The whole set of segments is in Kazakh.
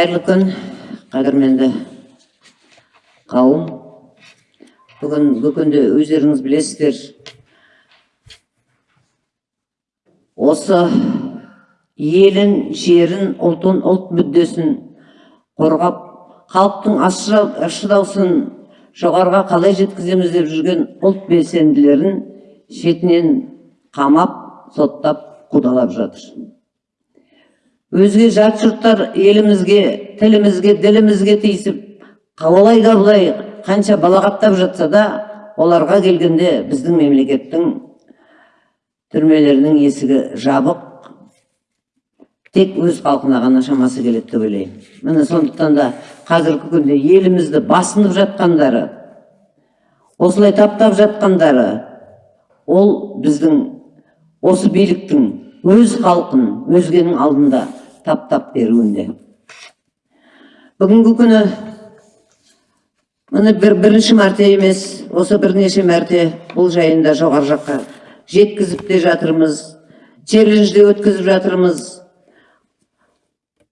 қайырлы күн қадірменді қауым бүгінгі күнде өздеріңіз білесіздер. Осы елін жерін ұлтын ұлт мүддесін қорғап халықтың ащы даусын жоғарыға қалай жеткіземіз деп жүрген ұлт белсенділерін шетінен қамап соттап қудалап жатыр. Өзге жат жұрттар елімізге тілімізге ділімізге тиісіп қалай да былай қанша балағаттап жатса да оларға келгенде біздің мемлекеттің түрмелерінің есігі жабық. Тек өз халқына ғана шамасы келеді деп ойлаймын. Міне сондықтан да қазіргі күнде елімізді басынып жатқандары осылай таптап жатқандары ол біздің осы биліктің өз халқын өзгенің алдында таптап беруінде бүгінгі күні міне бір, бірінші мәрте емес осы бірнеше мәрте бұл жайында жоғары жаққа жеткізіп те жатырмыз челлендж де өткізіп жатырмыз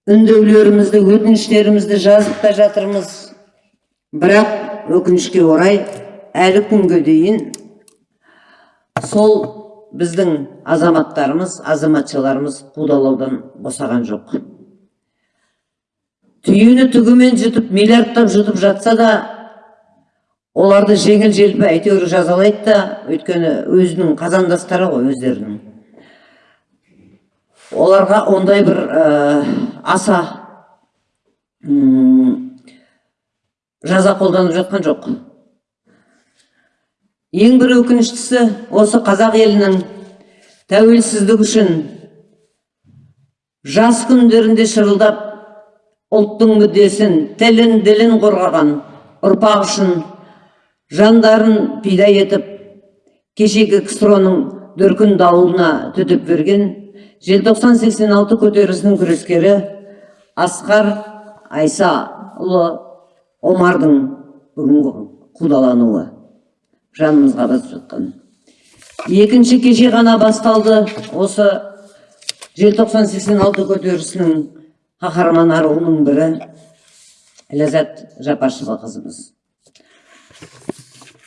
үндеулерімізді өтініштерімізді жазып та жатырмыз бірақ өкінішке орай әлі күнге дейін сол біздің азаматтарымыз азаматшаларымыз қудалаудан босаған жоқ. Түйіні түгімен жұтып миллиардтап жұтып жатса да оларды жеңіл желпі әйтеуір жазалайды да өйткені өзінің қазандастары ғой өздерінің. Оларға ондай бір аса жаза қолданып жатқан жоқ. Ең бір өкініштісі осы қазақ елінің тәуелсіздік үшін жас күндерінде шырылдап ұлттың мүддесін тілін ділін қорғаған ұрпақ үшін жандарын пида етіп кешегі ксро дүркін дауылына төтеп берген желтоқсан 86 көтерілісінің күрескері асқар айсаұлы омардың бүгінгі қудалануы. Жанымызға басып жатқан. Екінші кеше ғана басталды осы желтоқсан 86 көтерілісінің қаһарман аруының бірі ләззат жапашева қызымыз.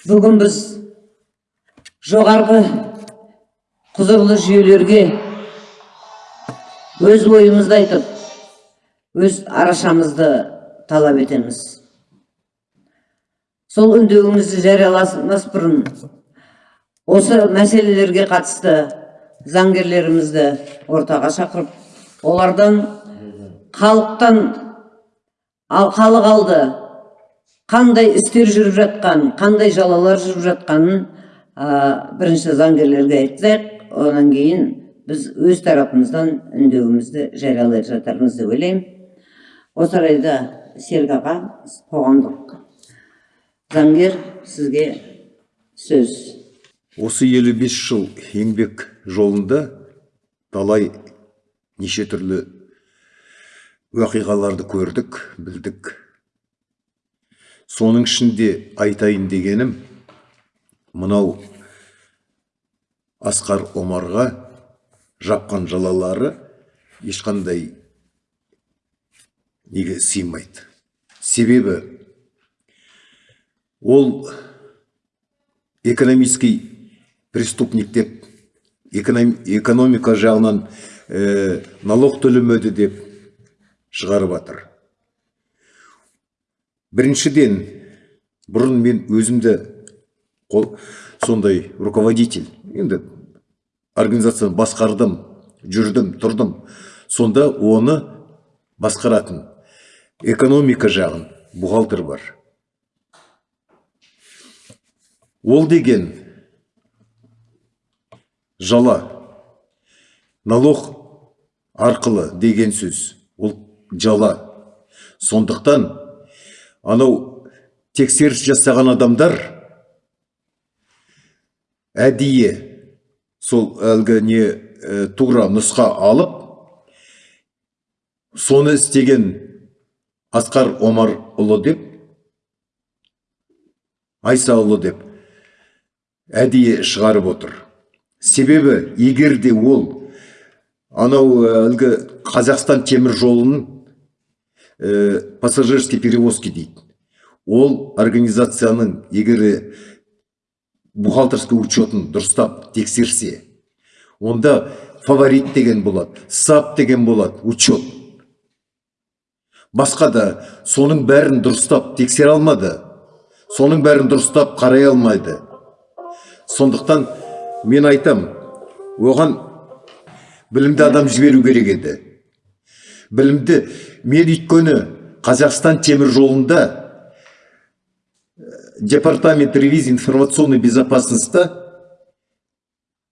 Бүгін біз жоғарғы құзырлы жүйелерге өз ойымызды айтып өз арашамызды талап етеміз. Сол үндеуімізді жарияламас бұрын. Осы мәселелерге қатысты заңгерлерімізді ортаға шақырып олардан халықтан ал халық алды. Қандай істер жүріп жатқан қандай жалалар жүріп жатқанын бірінші заңгерлерге айтсақ одан кейін біз өз тарапымыздан үндеуімізді жариялай жатармыз деп ойлаймын. Осы орайда серік аға қоғамдық заңгер сізге сөз. Осы елу бес жыл еңбек жолында талай неше түрлі уақиғаларды көрдік білдік. Соның ішінде айтайын дегенім мынау асқар омарға жапқан жалалары ешқандай неге сыймайды. Себебі ол экономический преступник деп экономика жағынан ә, налог төлемеді деп шығарып жатыр біріншіден бұрын мен өзімді қол, сондай руководитель. Енді организацияны басқардым жүрдім тұрдым. Сонда оны басқаратын экономика жағын бухгалтер бар. Ол деген жала налог арқылы деген сөз. Ол жала. Сондықтан анау тексеріс жасаған адамдар әдейі сол әлгі не ә, тура нұсқа алып соны істеген асқар омарұлы деп айсаұлы деп әдейі шығарып отыр. Себебі егер де ол анау әлгі қазақстан темір жолын э, пассажирский перевозки дейді. Ол организацияның егер бухгалтерский учетін дұрыстап тексерсе онда фаворит деген болады сап деген болады учет. Басқа да соның бәрін дұрыстап тексере алмады соның бәрін дұрыстап қарай алмайды. Сондықтан мен айтам оған білімді адам жіберу керек еді. Білімді мен өйткені қазақстан темір жолында э, департамент ревизии информационной безопасностьта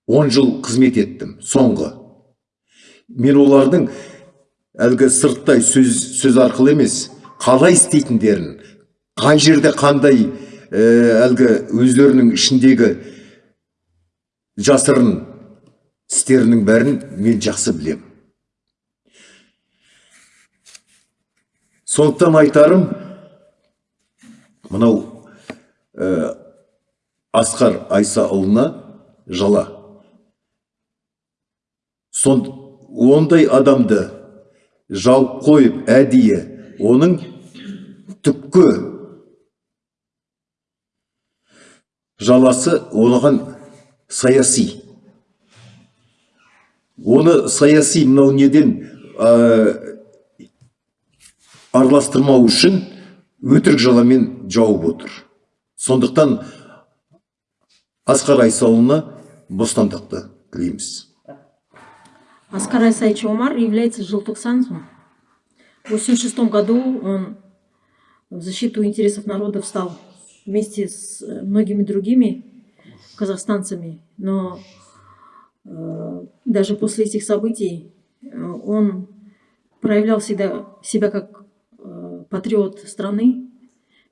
10 жыл қызмет еттім соңғы. Мен олардың әлгі сырттай сөз, сөз арқылы емес қалай істейтіндерін қай жерде қандай ә, әлгі өздерінің ішіндегі жасырын істерінің бәрін мен жақсы білем. сондықтан айтарым мынау ә, асқар айсаұлына жала сон ондай адамды жауып қойып әдейі оның түпкі жаласы оған саяси оны саяси мынау неден ә, араластырмау үшін өтірік жаламен жауып отыр сондықтан асқар айсаұлына бостандықты тілейміз Аскар Айсаевич Омар является желтоксанцем. В 1986 году он в защиту интересов народа встал вместе с э, многими другими казахстанцами. Но э, даже после этих событий э, он проявлял всегда себя как э, патриот страны,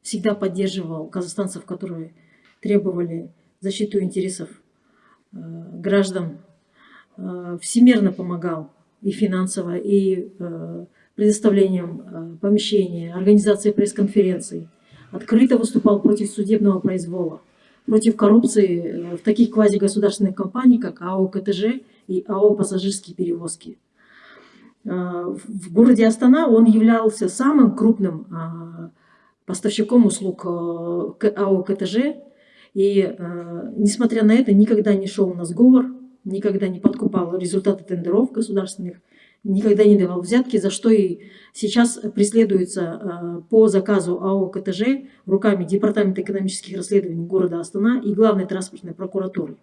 всегда поддерживал казахстанцев, которые требовали защиту интересов э, граждан Э, всемирно помогал и финансово, и э, предоставлением э, помещения, организацией пресс-конференций. Открыто выступал против судебного произвола, против коррупции в таких квазигосударственных компаниях, как АО КТЖ и АО «Пассажирские перевозки». В городе Астана он являлся самым крупным поставщиком услуг АО КТЖ, и, несмотря на это, никогда не шел на сговор никогда не подкупал результаты тендеров государственных, никогда не давал взятки, за что и сейчас преследуется э, по заказу АО КТЖ руками Департамента экономических расследований города Астана и Главной транспортной прокуратуры.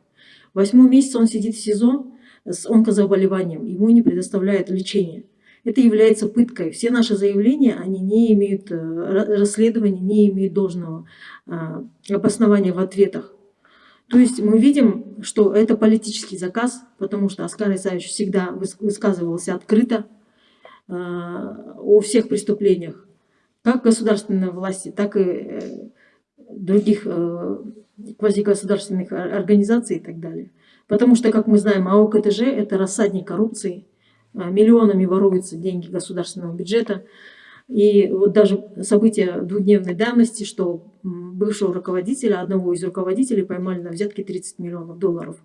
Восьмой месяц он сидит в СИЗО с онкозаболеванием, ему не предоставляют лечение. Это является пыткой. Все наши заявления, они не имеют э, расследования, не имеют должного э, обоснования в ответах. То есть мы видим, что это политический заказ, потому что Оскар Исаевич всегда высказывался открыто э, о всех преступлениях, как государственной власти, так и э, других э, квазигосударственных организаций и так далее. Потому что, как мы знаем, АО КТЖ – это рассадник коррупции, миллионами воруются деньги государственного бюджета, и вот даже события двухдневной давности, что бывшего руководителя, одного из руководителей поймали на взятке 30 миллионов долларов.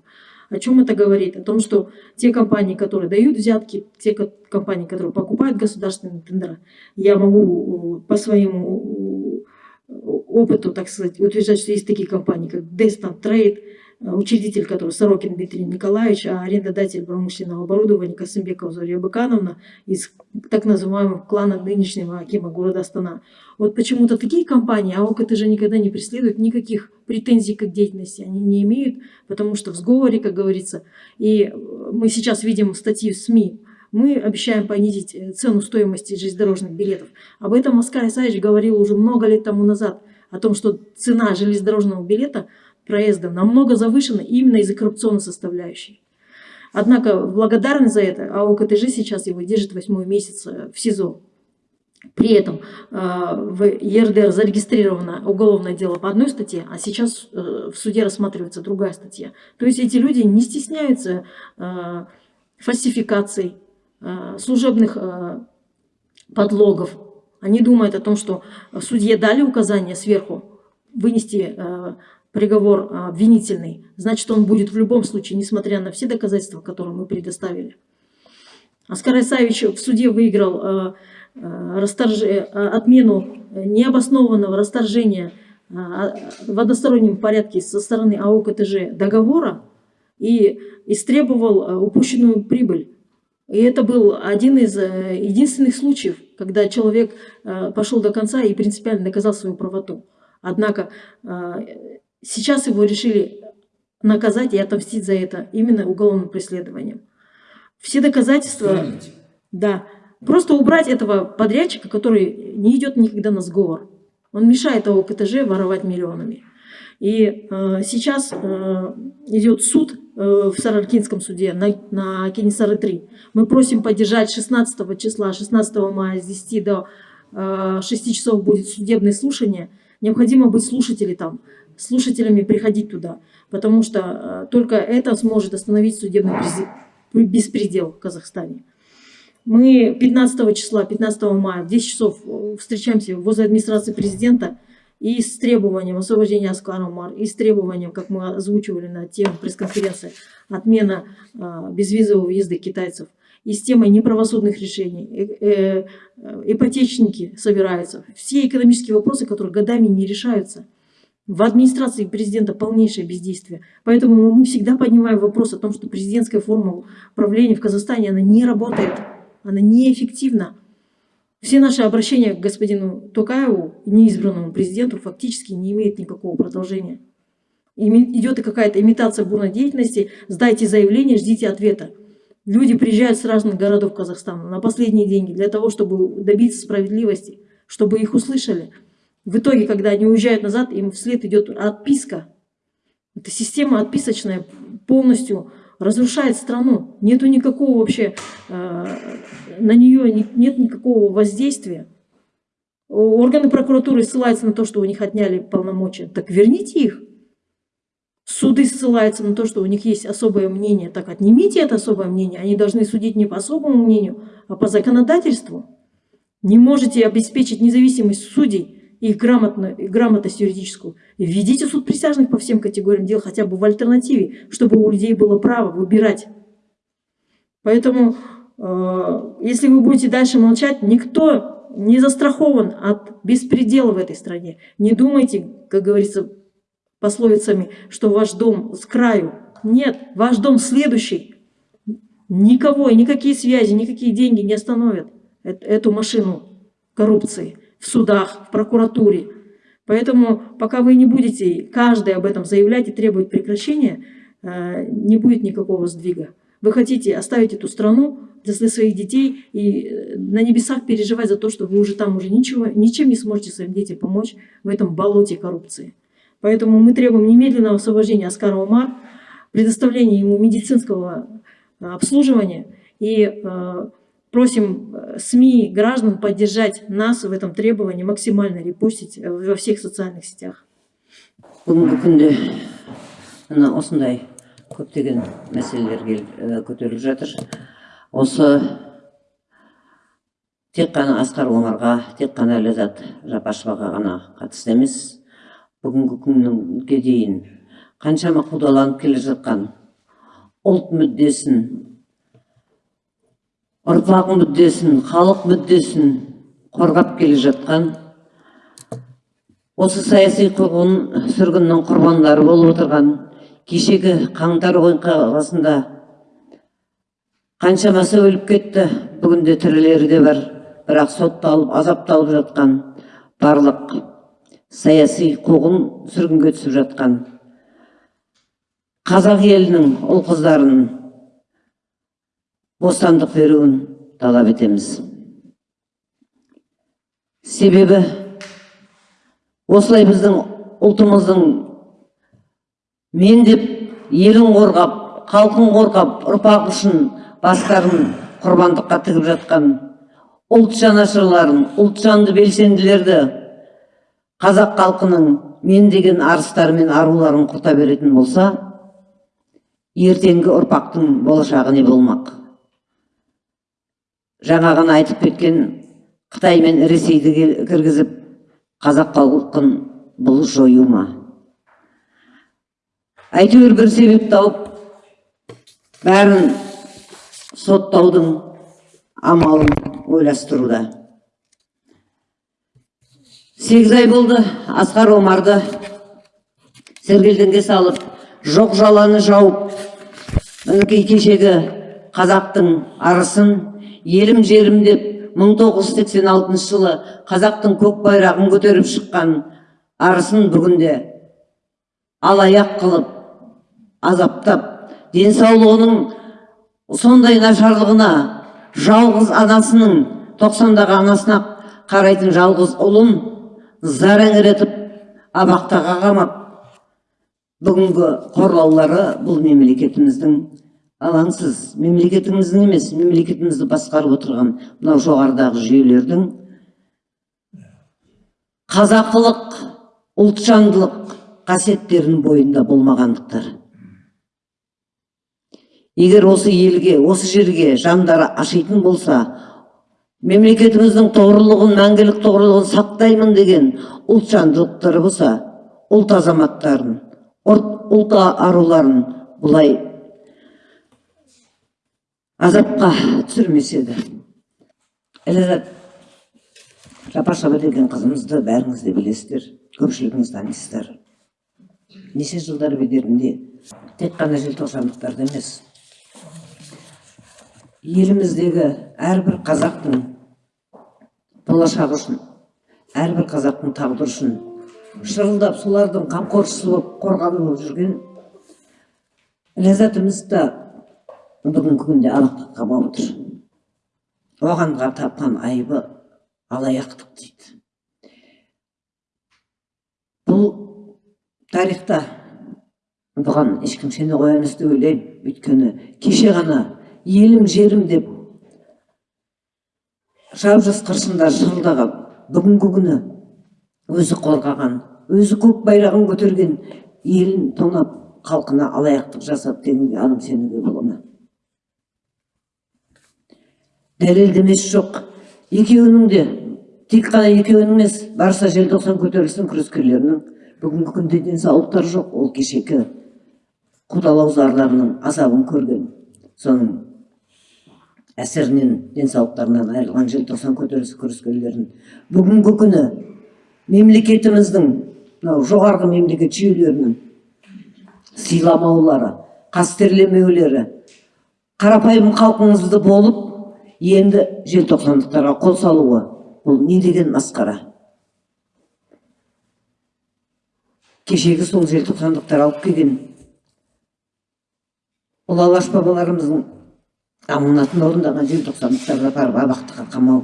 О чем это говорит? О том, что те компании, которые дают взятки, те компании, которые покупают государственные тендеры, я могу по своему опыту, так сказать, утверждать, что есть такие компании, как Destin Trade, Э, учредитель, который Сорокин Дмитрий Николаевич, а арендодатель промышленного оборудования Касымбекова Зорья Быкановна из так называемого клана нынешнего Акима города Астана. Вот почему-то такие компании, а АОК же никогда не преследуют никаких претензий к деятельности, они не имеют, потому что в сговоре, как говорится, и мы сейчас видим статьи в СМИ, мы обещаем понизить э, цену стоимости железнодорожных билетов. Об этом Оскар Исаевич говорил уже много лет тому назад, о том, что цена железнодорожного билета – проезда намного завышена именно из-за коррупционной составляющей. Однако благодарность за это АО КТЖ сейчас его держит восьмой месяц э, в СИЗО. При этом э, в ЕРДР зарегистрировано уголовное дело по одной статье, а сейчас э, в суде рассматривается другая статья. То есть эти люди не стесняются фальсификаций, служебных подлогов. Они думают о том, что судье дали указание сверху вынести приговор а, обвинительный, значит, он будет в любом случае, несмотря на все доказательства, которые мы предоставили. Оскар Исаевич в суде выиграл а, расторж... э, отмену необоснованного расторжения в одностороннем порядке со стороны АО КТЖ договора и истребовал упущенную прибыль. И это был один из э, единственных случаев, когда человек пошел до конца и принципиально доказал свою правоту. Однако сейчас его решили наказать и отомстить за это именно уголовным преследованием. Все доказательства... Да. Просто убрать этого подрядчика, который не идет никогда на сговор. Он мешает АО КТЖ воровать миллионами. И э, сейчас э, идет суд э, в Сараркинском суде на, на Кенесары 3. Мы просим поддержать 16 числа, 16 мая с 10 до э, 6 часов будет судебное слушание. Необходимо быть слушателями там, слушателями приходить туда, потому что э, только это сможет остановить судебный беспредел в Казахстане. Мы 15 числа, 15 мая в 10 часов э, встречаемся возле администрации президента и с требованием освобождения Аскара Умар, и с требованием, как мы озвучивали на тему пресс-конференции, отмена а, безвизового въезда китайцев, и с темой неправосудных решений. Э, э, ипотечники собираются. Все экономические вопросы, которые годами не решаются. В администрации президента полнейшее бездействие. Поэтому мы всегда поднимаем вопрос о том, что президентская форма управления в Казахстане, она не работает, она неэффективна. Все наши обращения к господину Токаеву, неизбранному президенту, фактически не имеют никакого продолжения. Идет и какая-то имитация бурной деятельности. Сдайте заявление, ждите ответа. Люди приезжают с разных городов Казахстана на последние деньги для того, чтобы добиться справедливости, чтобы их услышали. В итоге, когда они уезжают назад, им вслед идет отписка. Эта система отписочная полностью разрушает страну. Нету никакого вообще, э, на нее нет никакого воздействия. Органы прокуратуры ссылаются на то, что у них отняли полномочия. Так верните их. Суды ссылаются на то, что у них есть особое мнение. Так отнимите это особое мнение. Они должны судить не по особому мнению, а по законодательству. Не можете обеспечить независимость судей их грамотно, грамотность юридическую. Введите суд присяжных по всем категориям дел хотя бы в альтернативе, чтобы у людей было право выбирать. Поэтому, э, если вы будете дальше молчать, никто не застрахован от беспредела в этой стране. Не думайте, как говорится пословицами, что ваш дом с краю. Нет, ваш дом следующий. Никого, никакие связи, никакие деньги не остановят эту машину коррупции в судах, в прокуратуре. Поэтому пока вы не будете каждый об этом заявлять и требовать прекращения, э, не будет никакого сдвига. Вы хотите оставить эту страну для своих детей и э, на небесах переживать за то, что вы уже там уже ничего, ничем не сможете своим детям помочь в этом болоте коррупции. Поэтому мы требуем немедленного освобождения Аскара Умар, предоставления ему медицинского э, обслуживания и Просим э, СМИ, граждан поддержать нас в этом требовании, максимально репостить э, во всех социальных сетях. бүгінгі күнде мына осындай көптеген мәселелер э, көтеріліп жатыр осы тек қана асқар омарға тек қана ләззат жапашеваға ғана қатысты емес бүгінгі күнге дейін қаншама қудаланып келе жатқан ұлт мүддесін ұрпақ мүддесін халық мүддесін қорғап келе жатқан осы саяси қуғын сүргіннің құрбандары болып отырған кешегі қаңтар оқиғасында қаншамасы өліп кетті бүгінде тірілері де бар. Бірақ сотталып азапталып жатқан барлық саяси қуғын сүргінге түсіп жатқан қазақ елінің ұл қыздарын бостандық беруін талап етеміз. Себебі осылай біздің ұлтымыздың мен деп елін қорғап халқын қорғап ұрпақ үшін бастарын құрбандыққа тігіп жатқан ұлт жанашырларын ұлтжанды белсенділерді қазақ халқының мен деген арыстары мен аруларын құрта беретін болса ертеңгі ұрпақтың болашағы не болмақ? Жаңа ғана айтып кеткен қытай мен ресейді кіргізіп қазақ халқын бұл жою ма? Әйтеуір бір себеп тауып бәрін соттаудың амалын ойластыруда. Сегіз ай болды асқар омарды сергелдеңге салып жоқ жаланы жауып мінекей кешегі қазақтың арысын елім жерім деп 1986 жылы қазақтың көк байрағын көтеріп шыққан арысын бүгінде алаяқ қылып азаптап денсаулығының сондай нашарлығына жалғыз анасының тоқсандағы анасына қарайтын жалғыз ұлын зар еңіретіп абақтыға қамап бүгінгі қорлаулары бұл мемлекетіміздің алаңсыз. Мемлекетіміздің емес мемлекетімізді басқарып отырған мынау жоғарыдағы жүйелердің қазақылық ұлтжандылық қасиеттерінің бойында болмағандықтары егер осы елге осы жерге жандары ашитын болса мемлекетіміздің тоғырлығын мәңгілік тоғырлығын сақтаймын деген ұлтжандылықтары болса ұлт азаматтарын ұлт аруларын бұлай азапқа түсірмес еді ләззат жапа деген қызымызды бәріңіз де білесіздер көпшілігіңіз танисыздар. Неше жылдар бедерінде тек қана желтоқсандықтарды емес. Еліміздегі әрбір қазақтың болашағы үшін әрбір қазақтың тағдыры үшін шырылдап солардың қамқоршысы болып қорғаны болып жүрген ләззатымызды бүгінгі күнде абақтыға қамап отыр оған тапқан айыбы алаяқтық дейді. Бұл тарихта бұған ешкім сене қоя емес деп ойлаймын. Өйткені кеше ғана елім жерім деп жап қыршында шырылдаған бүгінгі күні өзі қорғаған өзі көк байрағын көтерген елін тонап халқына алаяқтық жасап дегенге адам сенуге бола ма? Дәлелдемесі жоқ. Екеуінің де тек қана екеуінің емес барша желтоқсан көтерілісінің күрескерлерінің бүгінгі күнде денсаулықтары жоқ ол кешегі қудалау зарларының азабын көрген соның әсерінен денсаулықтарынан айырылған желтоқсан көтерілісі күрескерлерін бүгінгі күні мемлекетіміздің мынау жоғарғы мемлекет жүйелерінің сыйламаулары қастерлемеулері қарапайым халқыңызды болып енді желтоқсандықтарға қол салуы. Бұл не деген масқара? Кешегі сол желтоқсандықтар алып келген. Ұлы алаш бабаларымыздың аманатын орындаған желтоқсандықтарды апарып абақтыға қамау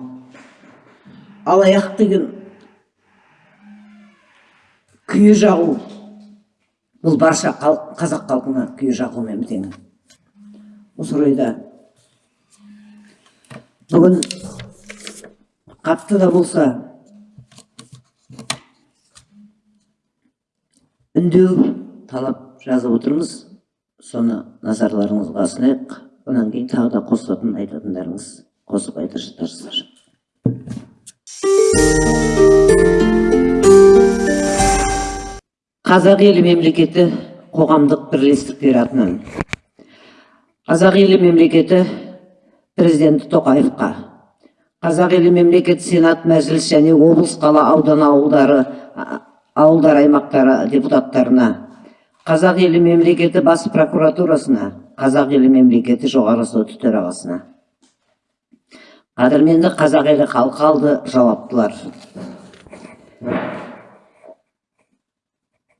алаяқ деген күйе жағу. Бұл барша қазақ халқына күйе жағумен тең осы орайда бүгін қатты да болса үндеу талап жазып отырмыз соны назарларыңызға ұсынайық одан кейін тағы да қосатын айтатындарыңыз қосып айта қазақ елі мемлекеті қоғамдық бірлестіктер атынан қазақ елі мемлекеті президенті тоқаевқа. Қазақ елі мемлекеті сенат мәжіліс және облыс қала аудан ауылдары ауылдар аймақтары депутаттарына. Қазақ елі мемлекеті бас прокуратурасына қазақ елі мемлекеті жоғары соты төрағасына. Қадірменді қазақ елі халқы алды жауаптылар.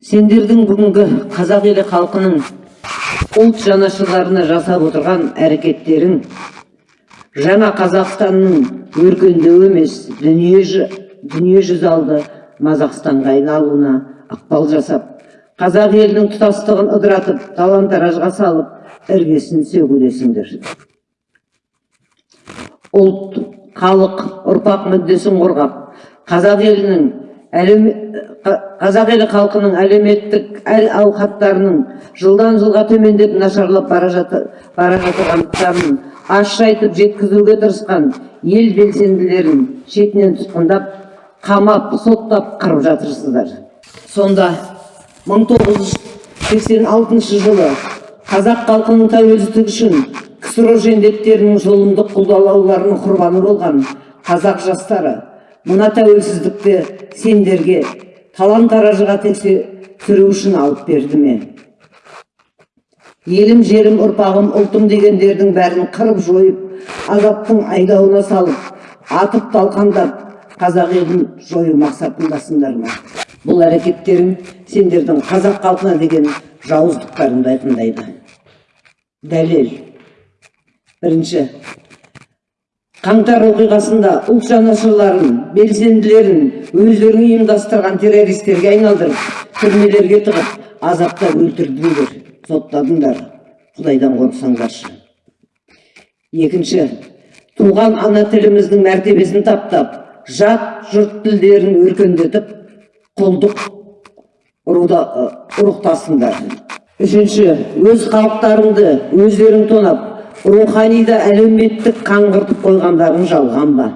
Сендердің бүгінгі қазақ елі халқының ұлт жанашырларына жасап отырған әрекеттерің жаңа қазақстанның өркендеуі емес дүние, дүние жүз алды мазақстанға айналуына ықпал жасап қазақ елінің тұтастығын ыдыратып талан таражға салып іргесін сөгудесіңдер. Ұлт халық ұрпақ мүддесін қорғап қазақ елінің қазақ елі халқының әлеуметтік әл ауқаттарының жылдан жылға төмендеп нашарлап бара жатырғандықтарын ащы айтып жеткізуге тырысқан ел белсенділерін шетінен тұтқындап қамап соттап қырып жатырсыздар. Сонда 1986 жылы қазақ халқының тәуелсіздігі үшін ксро жендеттерінің зұлымдық құлдалауларының құрбаны болған қазақ жастары мына тәуелсіздікті сендерге талан таражыға тексеру үшін алып берді ме? Елім жерім ұрпағым ұлтым дегендердің бәрін қырып жойып азаптың айдауына салып атып талқандап қазақ елін жою мақсатындасыңдар ма бұл әрекеттерің сендердің қазақ халқына деген жауыздықтарыңды айқындайды. Дәлел. Бірінші. Қаңтар оқиғасында ұлт жанашырларын белсенділерін өздерің ұйымдастырған террористерге айналдырып түрмелерге тығып азаптап өлтірдіңдер. Соттадыңдар құдайдан қорықсаңдаршы екінші туған ана тіліміздің мәртебесін таптап жат жұрт тілдерін өркендетіп құлдық руда ұрықтасыңдар. Үшінші өз халықтарыңды өздерің тонап рухани да әлеуметтік қаңғыртып қойғандарың жалған ба?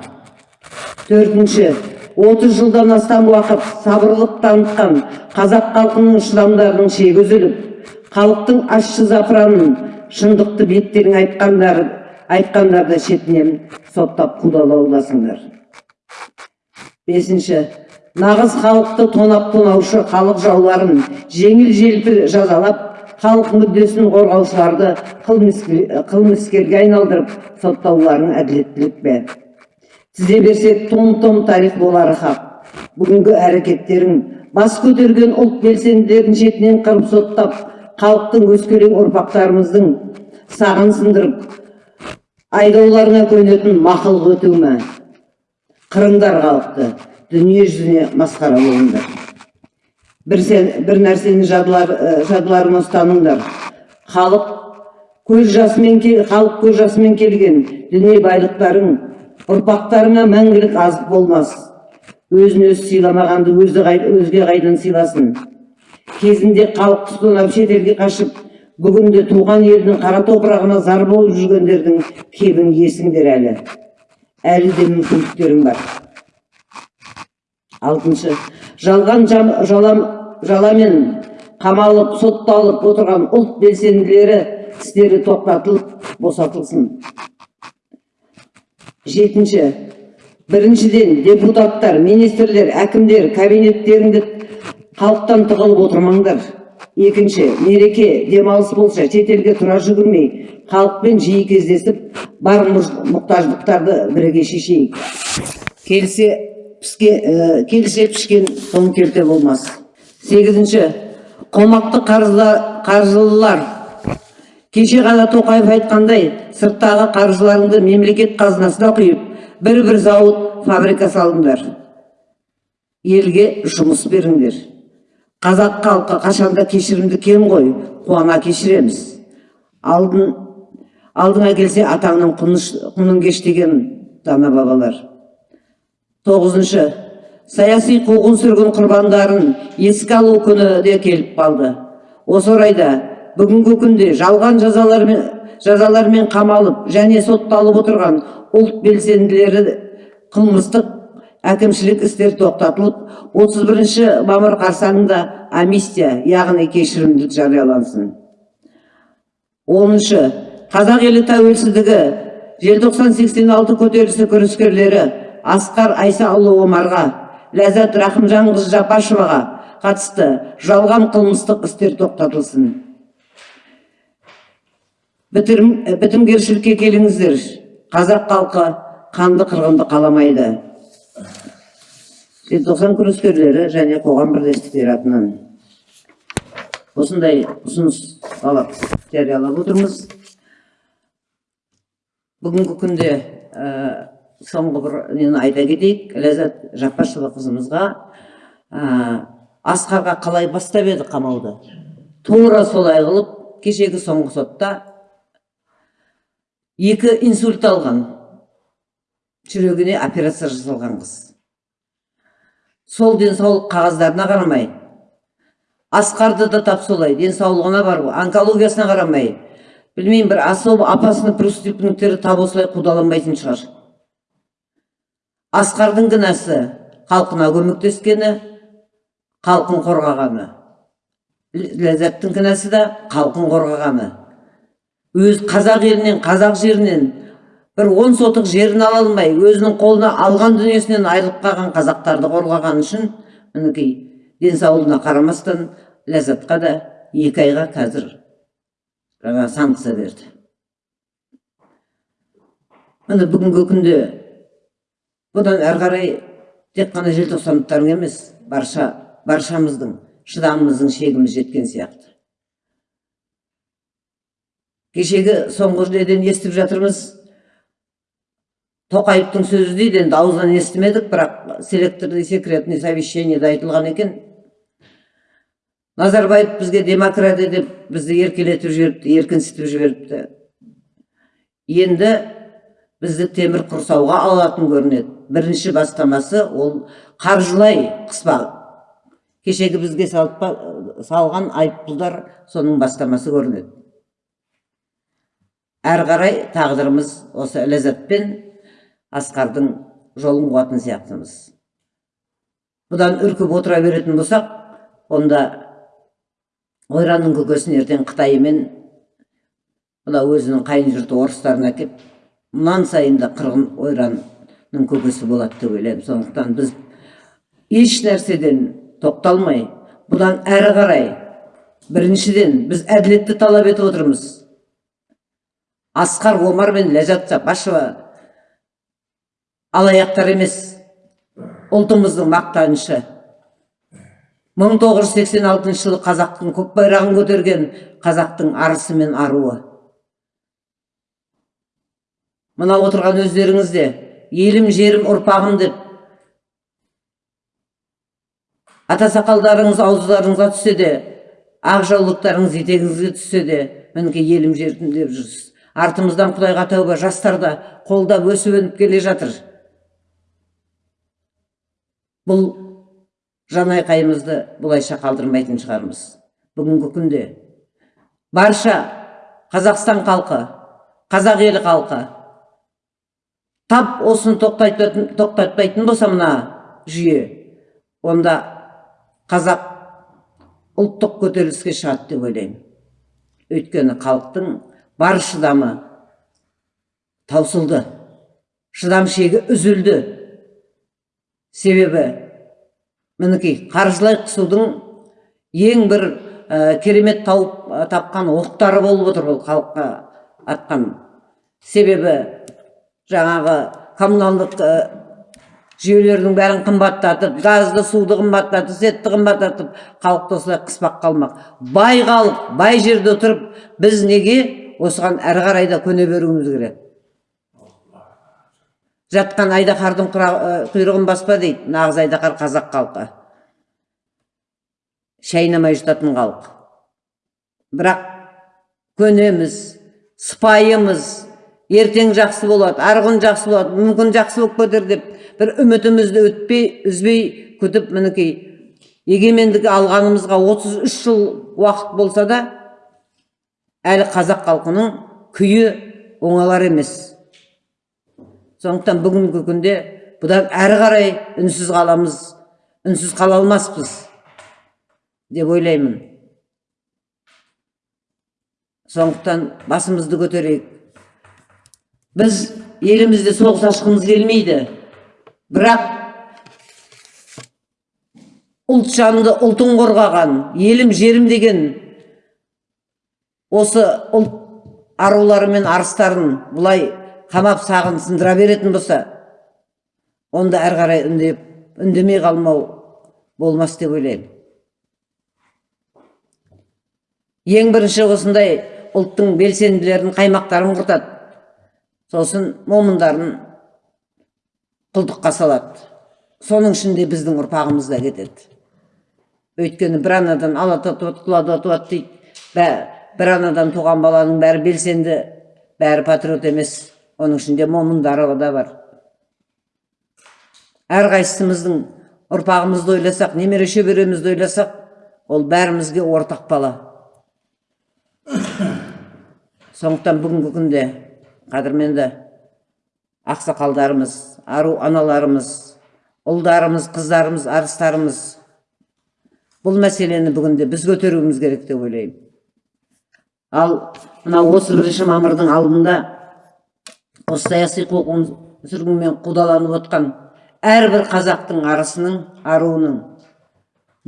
Төртінші отыз жылдан астам уақыт сабырлық танытқан қазақ халқының шыдамдарының шегі үзіліп халықтың ащы запыранын шындықты беттерің айтқандар айтқандарды шетінен соттап қудалаудасыңдар бесінші нағыз халықты тонап тонаушы халық жауларын жеңіл желпі жазалап халық мүддесін қорғаушыларды қылмыскер- қылмыскерге айналдырып соттауларың әділеттілік пе? Тізе берсек том том тарих болары хақ. Бүгінгі әрекеттерің бас көтерген ұлт белсенділерін шетінен қырып соттап халықтың өскелең ұрпақтарымыздың сағын сындырып айдауларына көнетін мақұлық өту ме қырыңдар халықты дүние жүзіне масқара болыңдар. Бір, сен, бір нәрсені жадылар, жадыларыңа ұстаныңдар. Халық көз жасымен халық көз жасымен келген дүние байлықтарың ұрпақтарыңа мәңгілік азық болмас. Өзін өзі сыйламағанды өзі өзге қайдан сыйласын? Кезінде халықты тонап шетелге қашып бүгінде туған елдің қара топырағына зар болып жүргендердің кебін есіңдер әлі. Әлі де мүмкіндіктерің бар. Алтыншы. Жалған жалам, жаламен қамалып сотталып отырған ұлт белсенділері істері тоқтатылып босатылсын. Жетінші. Біріншіден депутаттар министрлер әкімдер кабинеттеріңді халықтан тығылып отырмаңдар. Екінші мереке демалыс болса шетелге тұра жүгірмей халықпен жиі кездесіп бар мұқтаждықтарды бірге шешейік келсе піске ә, келсе пішкен тоң келте болмас. Сегізінші қомақты қаржылылар кеше ғана тоқаев айтқандай сырттағы қаржыларыңды мемлекет қазынасына құйып бір бір зауыт фабрика салыңдар. Елге жұмыс беріңдер. Қазақ халқы қашанда кешірімді кем ғой қуана кешіреміз. Алдыңа келсе атаңның құнын кеш деген дана бабалар. Тоғызыншы саяси қуғын сүргін құрбандарын еске алу күні де келіп қалды. Осы орайда бүгінгі күнде жалған жазалармен қамалып және сотталып отырған ұлт белсенділері қылмыстық әкімшілік істер тоқтатылып 31 мамыр қарсаңында амнистия яғни кешірімділік жариялансын. оныншы қазақ елі тәуелсіздігі желтоқсан 86 көтерілісі күрескерлері асқар айсаұлы омарға ләззат рахымжанқызы жапашеваға қатысты жалған қылмыстық істер тоқтатылсын. Бітірім, бітімгершілікке келіңіздер. Қазақ халқы қанды қырғынды қаламайды. Желтоқсан күрескерлері және қоғам бірлестіктері атынан осындай ұсыныс талап жариялап отырмыз. Бүгінгі күнде ә, соңғы бір нені айта кетейік. Ләззат жаппашева қызымызға ә, асқарға қалай бастап еді қамауды? Тура солай қылып кешегі соңғы сотта екі инсульт алған. Жүрегіне операция жасалған қыз. Сол денсаулық қағаздарына қарамай. Асқарды да тап солай денсаулығына бар онкологиясына қарамай. Білмеймін бір особо опасный преступниктері тап осылай қудаланбайтын шығар. Асқардың кінәсі халқына көмектескені халқын қорғағаны. Ләззаттың кінәсі да халқын қорғағаны. Өз қазақ елінен қазақ жерінен бір он сотық жерін ала алмай өзінің қолына алған дүниесінен айырылып қалған қазақтарды қорғаған үшін мінекей денсаулығына қарамастан ләззатқа да екі айға қазір жаңа санкция берді. Міне бүгінгі күнде бұдан әрі қарай тек қана желтоқсандықтардың емес барша баршамыздың шыдамымыздың шегіміз жеткен сияқты. Кешегі соңғы неден естіп жатырмыз. Тоқаевтың сөзі дейді енді аузынан естімедік бірақ селекторный секретный совещаниеда айтылған екен. Назарбаев бізге демократия деп бізді еркелетіп жіберіпті еркінсітіп жіберіпті. Енді бізді темір құрсауға алатын көрінеді. Бірінші бастамасы ол қаржылай қыспақ кешегі бізге салып, салған айыппұлдар соның бастамасы көрінеді. Әрі қарай тағдырымыз осы ләззат пен асқардың жолын қуатын сияқтымыз. Бұдан үркіп отыра беретін болсақ онда ойранның көкесін ертең қытай мен мына өзінің қайын жұрты орыстарын әкеп мұнан сайын да қырғын ойранның көкесі болады деп ойлаймын сондықтан біз еш нәрседен тоқталмай бұдан әрі қарай біріншіден біз әділетті талап етіп отырмыз. Асқар омар мен ләззат жапашева алаяқтар емес. Ұлтымыздың мақтанышы. 1986 жылы қазақтың көк байрағын көтерген қазақтың арысы мен аруы. Мына отырған өздеріңіз де елім жерім ұрпағым деп ата сақалдарыңыз ауздарыңызға түссе де ақ жаулықтарыңыз етегіңізге түссе де мінекей елім жерім деп жүрсіз. Артымыздан құдайға тәуба жастар да қолдап өсіп өніп келе жатыр. Бұл жан айқайымызды бұлайша қалдырмайтын шығармыз. Бүгінгі күнде барша қазақстан халқы қазақ елі халқы тап осыны тоқтатпайтын болса мына жүйе онда қазақ ұлттық көтеріліске шығады деп ойлаймын. Өйткені халықтың бар шыдамы таусылды шыдам шегі үзілді. Себебі мінекей қаржылай қысудың ең бір ә, керемет тауып ә, тапқан оқтары болып отыр бұл халыққа атқан себебі жаңағы коммуналдық ә, жүйелердің бәрін қымбаттатып газды суды қымбаттатып светті қымбаттатып халықты осылай қыспақ қалмақ. Бай халық бай жерде отырып біз неге осыған әрі қарай да көне беруіміз керек? Жатқан айдаһардың құйрығын баспа дейді. Нағыз айдаһар қазақ халқы. Шайнамай жұтатын халық. Бірақ көнеміз сыпайымыз ертең жақсы болады арғы күн жақсы болады мүмкін жақсы болып кетер деп бір үмітімізді өтпей үзбей күтіп мінекей егемендік алғанымызға 33 жыл уақыт болса да әлі қазақ халқының күйі оңалар емес. Сондықтан бүгінгі күнде бұдан әрі қарай үнсіз қаламыз үнсіз қала алмаспыз деп ойлаймын. Сондықтан басымызды көтерейік. Біз елімізде соғыс ашқымыз келмейді. Бірақ ұлт жанды ұлтын қорғаған елім жерім деген осы ұлт арулары мен арыстарын бұлай қамап сағын сындыра беретін болса онда әрі қарай үндеп үндемей қалмау болмас деп ойлаймын. Ең бірінші осындай ұлттың белсенділерін қаймақтарын құртады. Сосын момындарын құлдыққа салады. Соның ішінде біздің ұрпағымыз да кетеді. Өйткені бір анадан ала татуады құла татуады дейді. Бір анадан туған баланың бәрі белсенді бәрі патриот емес. Оның ішінде момындары да бар. Әрқайсымыздың ұрпағымызды ойласақ немере шөберемізді ойласақ ол бәрімізге ортақ бала. Сондықтан бүгінгі күнде қадірменді ақсақалдарымыз ару аналарымыз ұлдарымыз қыздарымыз арыстарымыз бұл мәселені бүгінде біз көтеруіміз керек деп ойлаймын. Ал мына осы бірінші мамырдың алдында осы саяси қуғын сүргінмен қудаланып отқан әрбір қазақтың арысының аруының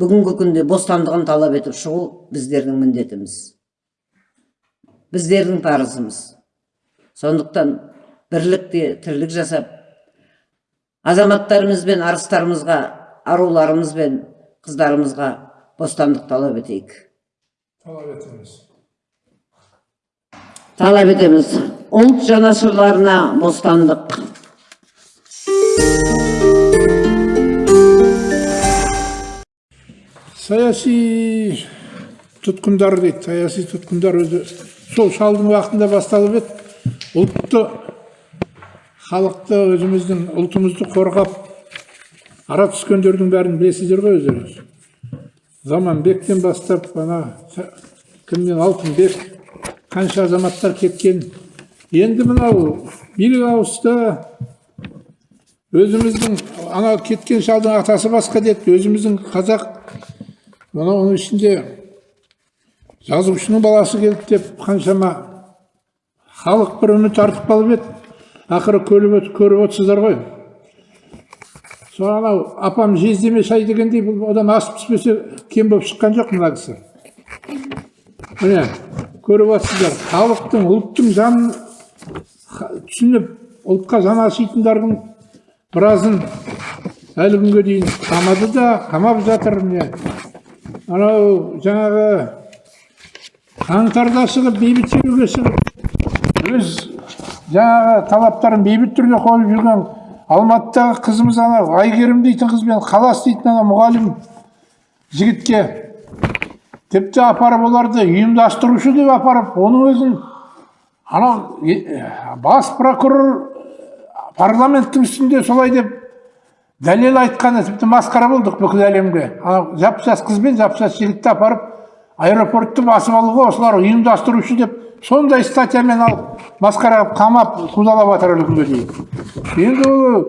бүгінгі күнде бостандығын талап етіп шығу біздердің міндетіміз. Біздердің парызымыз. Сондықтан бірлікте тірлік жасап азаматтарымыз бен арыстарымызға аруларымыз бен қыздарымызға бостандық талап етейік. Талап етеміз. Талап етеміз. Ұлт жанашырларына бостандық. Саяси тұтқындар дейді. Саяси тұтқындар өзі сол шалдың уақытында басталып еді. Ұлтты халықты өзіміздің ұлтымызды қорғап ара түскендердің бәрін білесіздер ғой өздеріңіз. Заманбектен бастап ана кімнен алтынбек қанша азаматтар кеткен. Енді мынау билік ауысты өзіміздің ана кеткен шалдың атасы басқа деді өзіміздің қазақ. Мынау оның ішінде жазушының баласы келді деп қаншама халық бір үміт артып қалып еді. Ақыры көріп, көріп отырсыздар ғой. Сол анау апам жездеме шай дегендей бұл одан асып түспесе кем болып шыққан жоқ мына кісі. Міне көріп отырсыздар халықтың ұлттың жанын түсініп ұлтқа жан ашитындардың біразын әлі күнге дейін қамады да қамап жатыр міне. Анау жаңағы қаңтарда шығып бейбіт шеруге шығып өз жаңағы талаптарын бейбіт түрде қойып жүрген алматыдағы қызымыз анау әйгерім дейтін қызбен қалас дейтін ана мұғалім жігітке тіпті апарып оларды ұйымдастырушы деп апарып оның өзін анау бас прокурор парламенттің үстінде солай деп дәлел айтқаны тіпті масқара болдық бүкіл әлемге анау жап жас қыз бен жап жас жігітті апарып аэропортты басып алуға осылар ұйымдастырушы деп сондай статьямен алып масқара қылып қамап қудалап жатыр әлі күнге дейін енді ол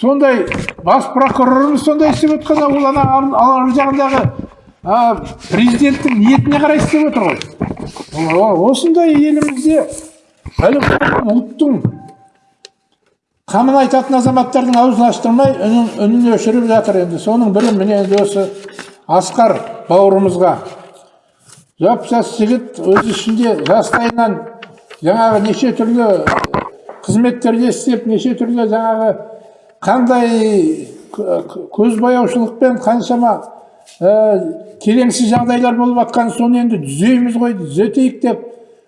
сондай бас прокурорымыз сондай істеп отқанда ол ана ар- жағындағы президенттің ниетіне қарай істеп отыр ғой. Осындай елімізде ұлттың қамын айтатын азаматтардың аузын аштырмай үнін, үнін өшіріп жатыр енді. Соның бірі міне енді осы асқар бауырымызға. Жап жас жігіт өз ішінде жастайынан жаңағы неше түрлі қызметтерде істеп неше түрлі жаңағы қандай көзбояушылықпен қаншама ә, келеңсіз жағдайлар болып жатқан соны енді түзейміз ғой түзетейік деп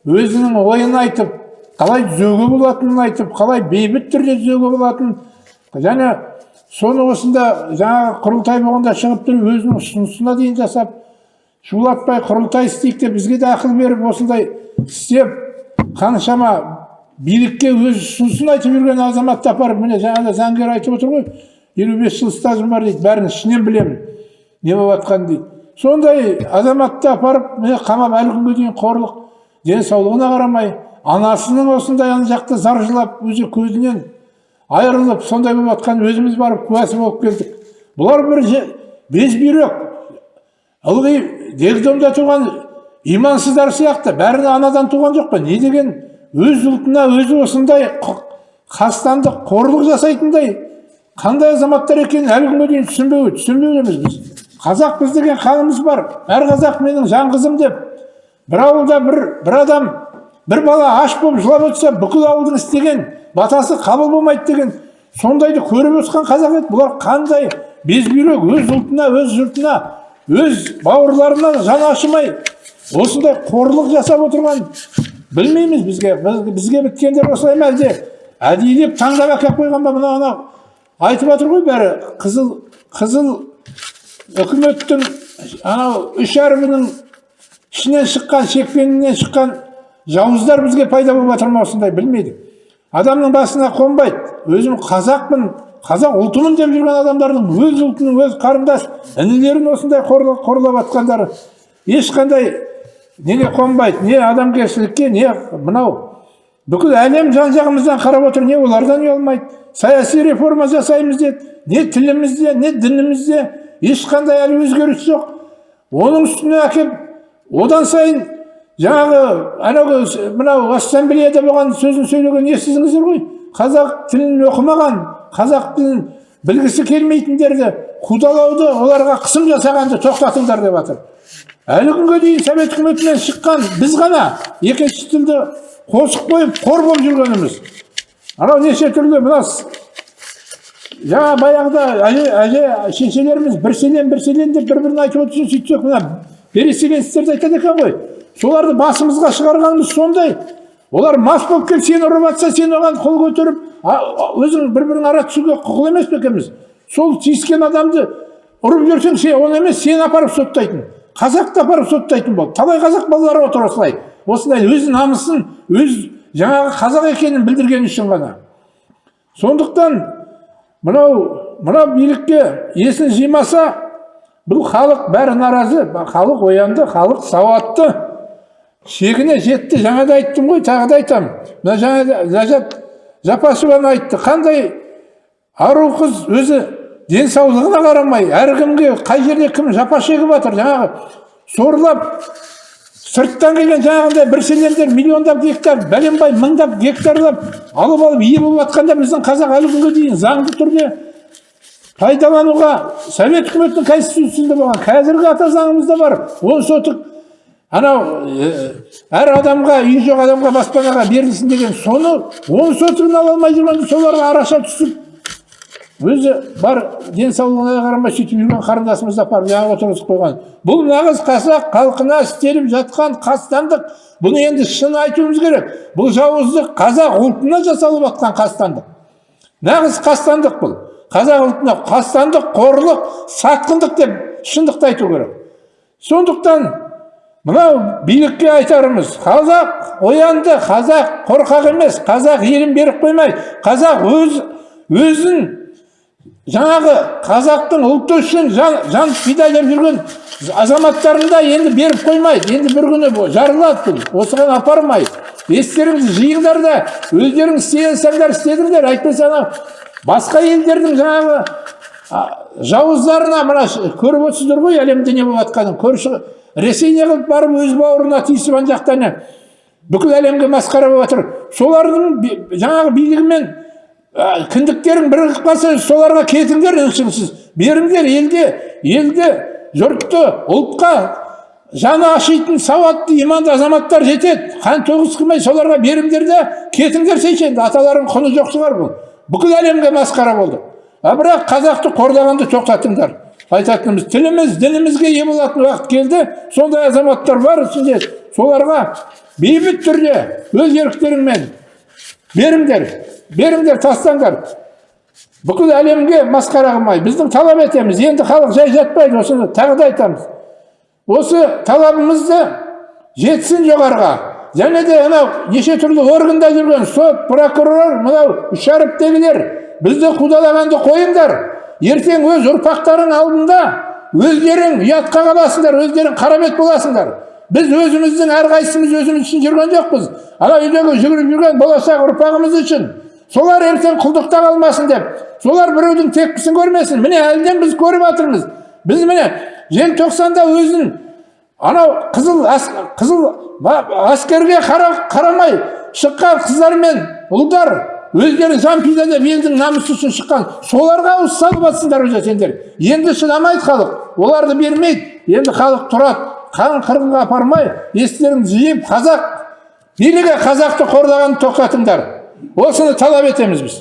өзінің ойын айтып қалай түзеуге болатынын айтып қалай бейбіт түрде түзеуге болатынын және соны осында жаңағы құрылтай болғанда шығып тұрып өзінің ұсынысына дейін жасап шулатпай құрылтай істейік деп бізге де ақыл беріп осындай істеп қаншама билікке өз ұсынысын айтып жүрген азаматты апарып міне жаңағыда заңгер айтып отыр ғой елу бес жыл стажым бар дейді бәрін ішінен білемін. Не болып жатқанын дейді сондай азаматты апарып міне қамап әлі күнге дейін қорлық. Денсаулығына қарамай анасының осындай ана жақта зар жылап өзі көзінен айырылып сондай болып жатқанын өзіміз барып куәсі болып келдік. Бұлар бір безбүйрек ылғи дегдомда туған имансыздар сияқты бәрі анадан туған жоқ па? Не деген? Өз ұлтына өзі осындай қастандық қорлық жасайтындай. Қандай азаматтар екенін әлі күнге дейін түсінбеу түсінбеудеміз біз. Қазақпыз деген қанымыз бар. Әр қазақ менің жан қызым деп. Бір ауылда бір бір адам бір бала аш болып жылап отырса бүкіл ауылдың істеген батасы қабыл болмайды деген сондайды көріп өскен қазақ еді. Бұлар қандай безбүйрек өз ұлтына өз жұртына өз бауырларына жан ашымай осындай қорлық жасап отырған білмейміз бізге Біз- бізге біткендер осылай ма әлде? Әдейілеп таңдап әкеліп қойған ба мына анау айтып жатыр ғой бәрі қызыл қызыл үкіметтің анау үш әрбінің ішінен шыққан шекпенінен шыққан жауыздар бізге пайда болып жатыр ма осындай білмейді. Адамның басына қонбайды. Өзім қазақпын қазақ ұлтымын деп жүрген адамдардың өз ұлтының өз қарындас інілерін осындай қорлап, қорлап жатқандары ешқандай неге қонбайды не адамгершілікке не мынау. Бүкіл әлем жан жағымыздан қарап отыр не олардан ұялмайды. Саяси реформа жасаймыз деді не тілімізде не дінімізде ешқандай әлі өзгеріс жоқ. Оның үстіне әкеп одан сайын жаңағы анау мынау ассамблеяда болған сөзін сөйлеген естідіңіздер ғой? Қазақ тілін оқымаған қазақ тілін білгісі келмейтіндерді қудалауды оларға қысым жасағанды тоқтатыңдар деп жатыр әлі күнге дейін совет үкіметінен шыққан біз ғана екінші тілді қосып қойып қор болып жүргеніміз. Анау неше түрлі мына жаңа баяғыда әже әже шешелеріміз бір селен бір селен деп бір бірін айтып отырса сөйтсек мына переселенцтерді айтады екен ғой соларды басымызға шығарғанымыз сондай олар мас болып келіп сені ұрып жатса сен оған қол көтеріп өзің бір бірің ара түсуге құқылы емес пе екенбіз сол тиіскен адамды ұрып жіберсең сен оны емес сені апарып соттайтын қазақты апарып соттайтын болды талай қазақ балалары отыр осылай осындай өз намысын өз жаңағы қазақ екенін білдіргені үшін ғана сондықтан мынау мынау билікке есін жимаса бұл халық бәрі наразы. Халық оянды халық сауатты. Шегіне жетті жаңа да айттым ғой тағы да айтамын. Мына жаңа ләззат жапашеваны айтты қандай ару қыз өзі денсаулығына қарамай әркімге қай жерде кім жапа шегіп жатыр жаңағы сорлап сырттан келген жаңағындай бір селендер миллиондап гектар бәленбай мыңдап гектарлап алып алып ие болып жатқанда біздің қазақ әлі күнге дейін заңды түрде пайдалануға совет үкіметінің конституциясында болған қазіргі ата заңымызда бар. Он сотық анау әр адамға үй жоқ адамға баспанаға берілсін деген соны он сотығын ала алмай жүргенде соларға араша түсіп өзі бар денсаулығына қарамай сөйтіп жүрген қарындасымызды апарып жаңа отырғызып қойған. Бұл нағыз қазақ халқына істеліп жатқан қастандық. Бұны енді шын айтуымыз керек. Бұл жауыздық қазақ ұлтына жасалып жатқан қастандық. Нағыз қастандық бұл. Қазақ ұлтына қастандық қорлық сатқындық деп шындықты айту керек. Сондықтан мынау билікке айтарымыз қазақ оянды қазақ қорқақ емес қазақ елін беріп қоймай қазақ өз өзін жаңағы қазақтың ұлты үшін жан, жан пида деп жүрген азаматтарын да енді беріп қоймайды. Енді бір күні жарылады. Бұл осыған апармайды. Естеріңізді жиыңдар да өздерің істей алсаңдар істедіңдер. Әйтпесе анау басқа елдердің жаңағы жауыздарына мына көріп отырсыздар ғой әлемде не болып жатқанын көрші ресей не қылып барып өз бауырына тиісіп ана жақта бүкіл әлемге масқара болып жатыр солардың жаңағы билігімен кіндіктерің бірігіп қалса соларға кетіңдер үнсіз беріңдер елде елде жұртты ұлтқа жаны ашитын сауатты иманды азаматтар жетеді. Қан төгіс қылмай соларға беріңдер де кетіңдер сейшенді аталарың құны жоқ шығар бұл. Бүкіл әлемге масқара болды. А бірақ қазақты қордағанды тоқтатыңдар. Айтатынымыз тіліміз дінімізге ие болатын уақыт келді. Сондай азаматтар бар ішінде соларға бейбіт түрде өз еріктеріңмен беріңдер беріңдер тастаңдар. Бүкіл әлемге масқара қылмай біздің талап етеміз. Енді халық жай жатпайды осыны тағы да айтамыз. Осы талабымызды жетсін жоғарыға. Және де анау неше түрлі органда жүрген сот прокурор мынау шәріптегілер бізді қудалағанды қойыңдар. Ертең өз ұрпақтарың алдында өздерің ұятқа қаласыңдар өздерің қара бет боласыңдар. Біз өзіміздің әрқайсымыз өзіміз үшін жүрген жоқпыз. Ана үйдегі жүгіріп жүрген болашақ ұрпағымыз үшін солар ертең құлдықта қалмасын деп солар біреудің тепкісін көрмесін. Міне әлден біз көріп жатырмыз. Біз міне желтоқсанда өзін анау қызыл ас- қызыл әскерге қара- қарамай шыққан қыздар мен ұлдар өздері жан пида деп елдің намысы үшін шыққан соларға ауыз салып жатсыңдар уже сендер. Енді шыдамайды халық. Оларды бермейді. Енді халық тұрады. Қан қырғынға апармай естеріңді жиып қазақ билігі қазақты қордағанды тоқтатыңдар. Осыны талап етеміз біз.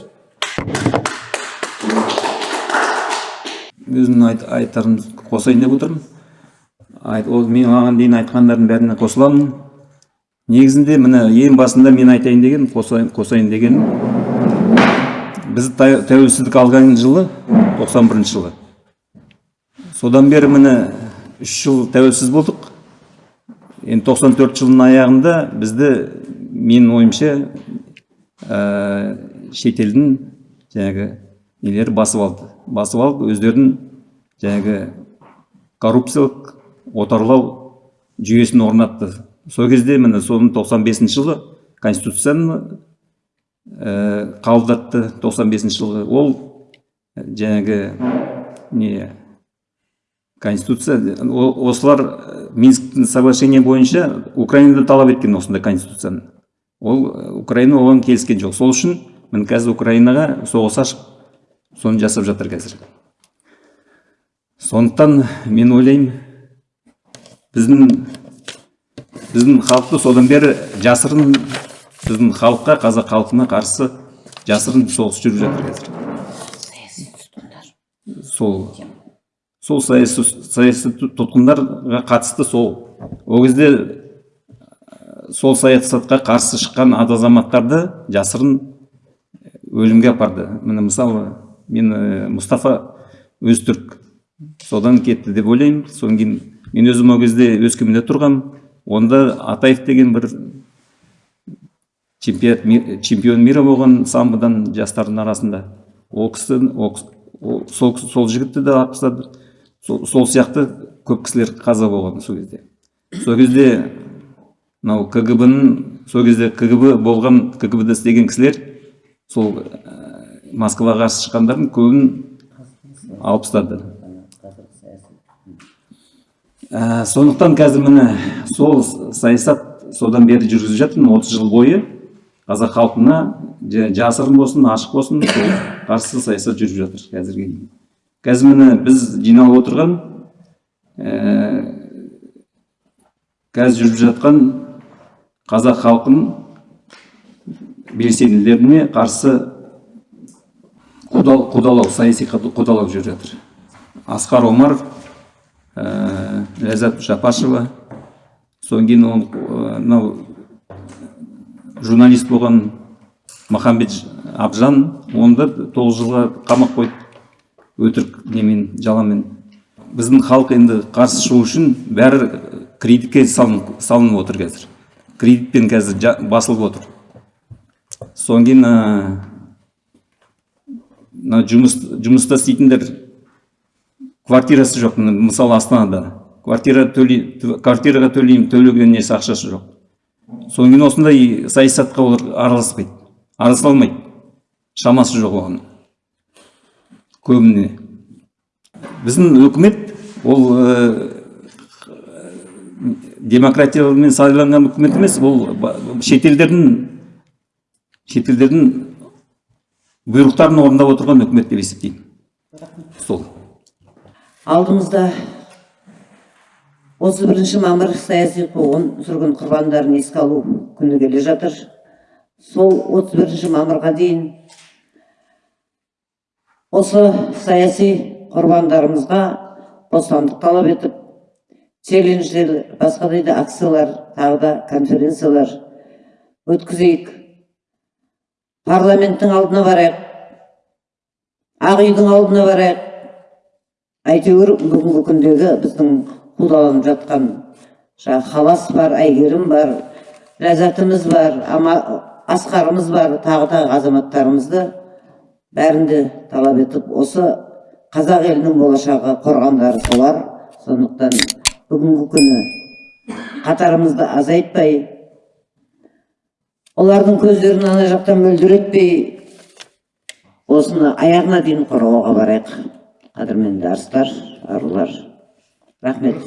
Өзімнің айт, айтарымды қосайын деп отырмын. Айт, ол мен маған дейін айтқандардың бәріне қосыламын. Негізінде міне ең басында мен айтайын деген қосайын, қосайын деген біз тә- тәуелсіздік алған жылы 91 жылы. Содан бері міне үш жыл тәуелсіз болдық. Енді 94 жылдың аяғында бізді менің ойымша ә, шетелдің жаңағы нелері басып алды. Басып алып өздерінің жаңағы коррупциялық отарлау жүйесін орнатты. Сол кезде міне соның 95 жылы конституцияны ә, қабылдатты 95 жылы ол жаңағы не конституция. Осылар э, минсктің соглашение бойынша украинада талап еткен осындай конституцияны. Ол э, украина оған келіскен жоқ. Сол үшін міне қазір украинаға соғыс ашып соны жасап жатыр қазір. Сондықтан мен ойлаймын біздің біздің халықты содан бері жасырын біздің халыққа қазақ халқына қарсы жасырын соғыс жүріп жатыр қазір. Сол. Сол саяси саяси тұтқындарға қатысты сол ол кезде ә, сол саясатқа қарсы шыққан азаматтарды жасырын өлімге апарды. Міне мысалы мен ә, мұстафа өзтүрк содан кетті деп ойлаймын. Содан кейін мен өзім ол кезде өскеменде тұрғам. Онда атаев деген бір чемпионат ми- чемпион мира болған самбодан жастардың арасында. Ол кісі ол кісі- ол- сол, сол жігітті де тастады. Сол, сол сияқты көп кісілер қаза болған сол кезде. Сол кезде мынау кгб сол кезде кгб болған кгб да істеген кісілер сол ә, москваға қарсы шыққандардың көбін алып тастады ә, сондықтан қазір міне сол саясат содан бері жүргізіп жатырмын отыз жыл бойы қазақ халқына жа- жасырын болсын ашық болсын сол қарсы саясат жүріп жатыр қазірге дейін. Қазір міне біз жиналып отырған ә, қазір жүріп жатқан қазақ халқын белсенділеріне қарсы қудал- қудалау саяси қудалау жүріп жатыр. Асқар омаров ә, ләззат жапашева содан кейін ол мынау журналист болған махамбет абжан оны да тоғыз жылға қамап қойды. Өтірік немен жаламен біздің халық енді қарсы шығу үшін бәрі кредитке салынып, отыр қазір. Кредитпен қазір басылып отыр. Содан кейін ә, мына жұмыс жұмыста істейтіндер квартирасы жоқ. Мысалы астанада. Квартира төлей квартираға төлеймін төлеген несі ақшасы жоқ. Содан кейін осындай саясатқа олар араласпайды. Араласа алмайды. Шамасы жоқ оған. Көбіне. Біздің үкімет ол ә, демократиямен сайланған үкімет емес ол шетелдердің шетелдердің бұйрықтарын орындап отырған үкімет деп есептеймін. Сол. Алдымызда 31 мамыр саяси қуғын сүргін құрбандарын еске алу күні келе жатыр. Сол 31 мамырға дейін осы саяси құрбандарымызға бостандық талап етіп челлендждер басқадай да акциялар тағы да конференциялар өткізейік. Парламенттің алдына барайық. Ақ үйдің алдына барайық. Әйтеуір бүгінгі күндегі біздің қудаланып жатқан жаңағы халас бар әйгерім бар ләззатымыз бар асқарымыз бар тағы тағы азаматтарымызды бәрін де талап етіп осы қазақ елінің болашағы қорғандары солар сондықтан бүгінгі күні қатарымызды азайтпай олардың көздерін ана жақтан мөлдіретпей осыны аяғына дейін қорғауға барайық. Қадірменді арыстар арулар рахмет.